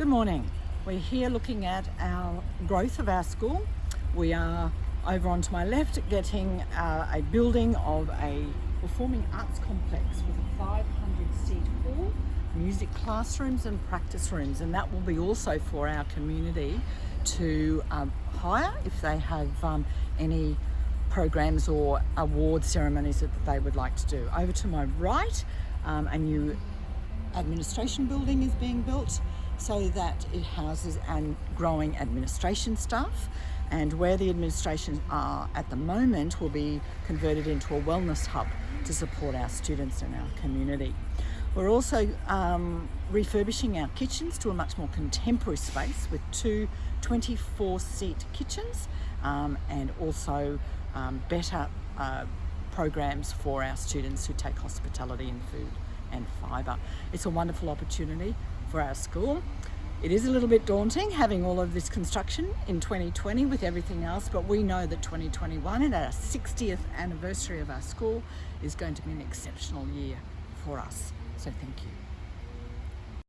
Good morning. We're here looking at our growth of our school. We are over onto my left getting uh, a building of a performing arts complex with a 500 seat hall, music classrooms and practice rooms and that will be also for our community to um, hire if they have um, any programs or award ceremonies that they would like to do. Over to my right, um, a new administration building is being built so that it houses and growing administration staff and where the administration are at the moment will be converted into a wellness hub to support our students and our community. We're also um, refurbishing our kitchens to a much more contemporary space with two 24 seat kitchens um, and also um, better uh, programs for our students who take hospitality and food and fibre. It's a wonderful opportunity for our school. It is a little bit daunting having all of this construction in 2020 with everything else, but we know that 2021 and our 60th anniversary of our school is going to be an exceptional year for us. So thank you.